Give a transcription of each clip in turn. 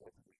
Thank you.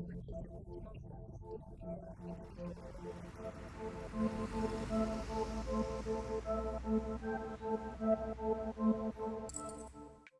In previsi numtak sa, sistirdengak